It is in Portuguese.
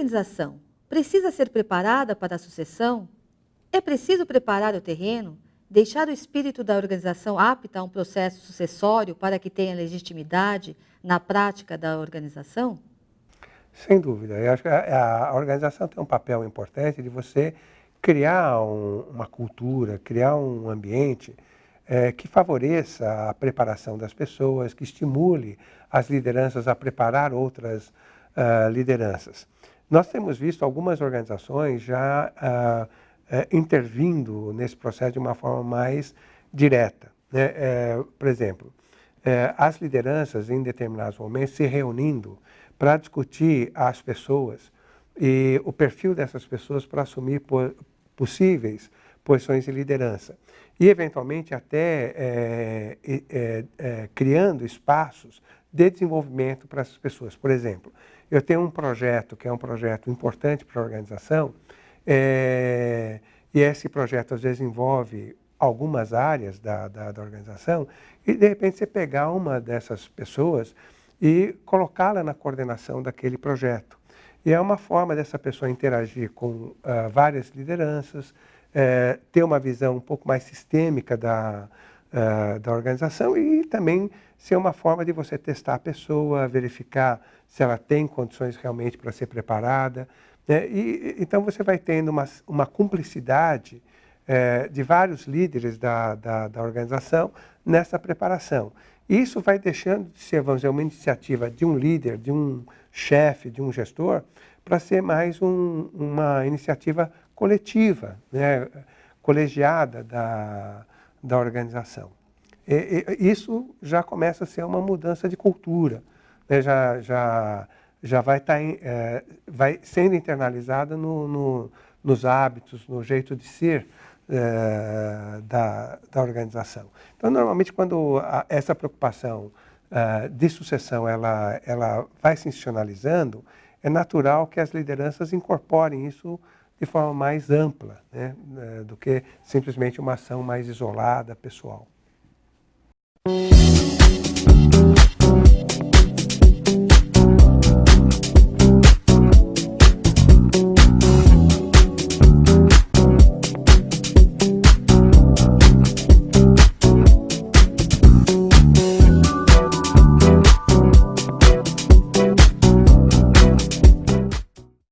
organização precisa ser preparada para a sucessão? É preciso preparar o terreno, deixar o espírito da organização apta a um processo sucessório para que tenha legitimidade na prática da organização? Sem dúvida. Eu acho que a, a organização tem um papel importante de você criar um, uma cultura, criar um ambiente é, que favoreça a preparação das pessoas, que estimule as lideranças a preparar outras uh, lideranças. Nós temos visto algumas organizações já uh, uh, intervindo nesse processo de uma forma mais direta. Né? É, por exemplo, é, as lideranças em determinados momentos se reunindo para discutir as pessoas e o perfil dessas pessoas para assumir possíveis posições de liderança e, eventualmente, até é, é, é, criando espaços de desenvolvimento para essas pessoas. Por exemplo, eu tenho um projeto que é um projeto importante para a organização é, e esse projeto, às vezes, envolve algumas áreas da, da, da organização e, de repente, você pegar uma dessas pessoas e colocá-la na coordenação daquele projeto. E é uma forma dessa pessoa interagir com uh, várias lideranças, é, ter uma visão um pouco mais sistêmica da, uh, da organização e também ser uma forma de você testar a pessoa, verificar se ela tem condições realmente para ser preparada. Né? E, então você vai tendo uma, uma cumplicidade de vários líderes da, da, da organização nessa preparação. Isso vai deixando de ser, vamos dizer, uma iniciativa de um líder, de um chefe, de um gestor, para ser mais um, uma iniciativa coletiva, né, colegiada da, da organização. E, e, isso já começa a ser uma mudança de cultura, né, já, já, já vai, tá é, vai sendo internalizada no, no, nos hábitos, no jeito de ser é, da, da organização. Então, normalmente, quando a, essa preocupação uh, de sucessão ela, ela vai se institucionalizando, é natural que as lideranças incorporem isso de forma mais ampla, né, eh, do que simplesmente uma ação mais isolada, pessoal.